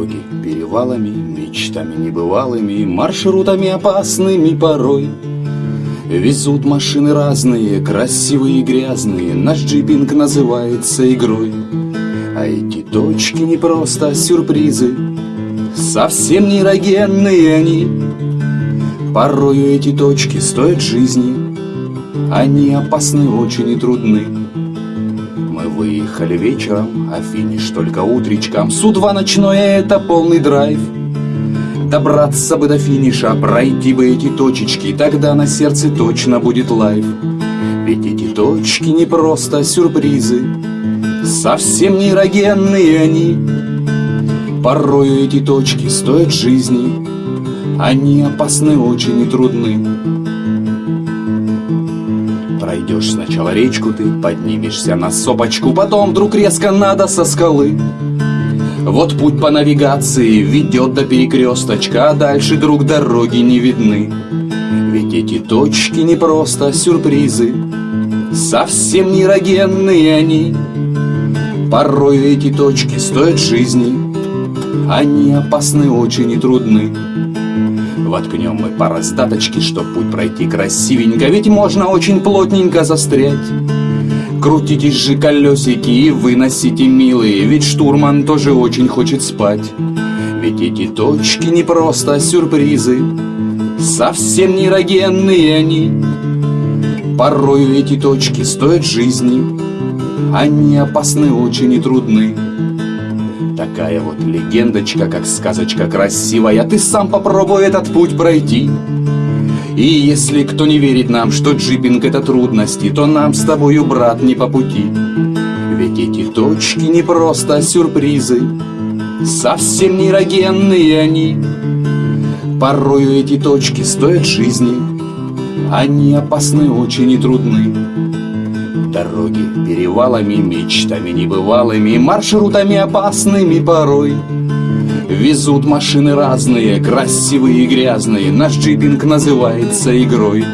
Дороги перевалами, мечтами небывалыми, Маршрутами опасными порой. Везут машины разные, красивые и грязные, Наш джипинг называется игрой. А эти точки не просто сюрпризы, Совсем не эрогенные они. Порою эти точки стоят жизни, Они опасны очень и трудны. Выехали вечером, а финиш только утречком. Су-2 ночное — это полный драйв. Добраться бы до финиша, пройти бы эти точечки, Тогда на сердце точно будет лайф. Ведь эти точки не просто сюрпризы, Совсем не эрогенные они. Порою эти точки стоят жизни, Они опасны очень и трудны. Пройдешь сначала речку ты, поднимешься на сопочку, Потом вдруг резко надо со скалы. Вот путь по навигации ведет до перекресточка, А дальше друг дороги не видны. Ведь эти точки не просто сюрпризы, Совсем не эрогенные они. Порою эти точки стоят жизни, Они опасны очень и трудны. Воткнем мы по раздаточке, чтоб путь пройти красивенько, Ведь можно очень плотненько застрять. Крутитесь же колесики и выносите, милые, Ведь штурман тоже очень хочет спать. Ведь эти точки не просто сюрпризы, Совсем не эрогенные они. Порою эти точки стоят жизни, Они опасны очень и трудны. Такая вот легендочка, как сказочка красивая, Ты сам попробуй этот путь пройти. И если кто не верит нам, что джипинг это трудности, То нам с тобою, брат, не по пути. Ведь эти точки не просто сюрпризы, Совсем не эрогенные они. Порою эти точки стоят жизни, Они опасны очень и трудны. Дороги перевалами, мечтами небывалыми, Маршрутами опасными порой. Везут машины разные, красивые и грязные, Наш джипинг называется игрой.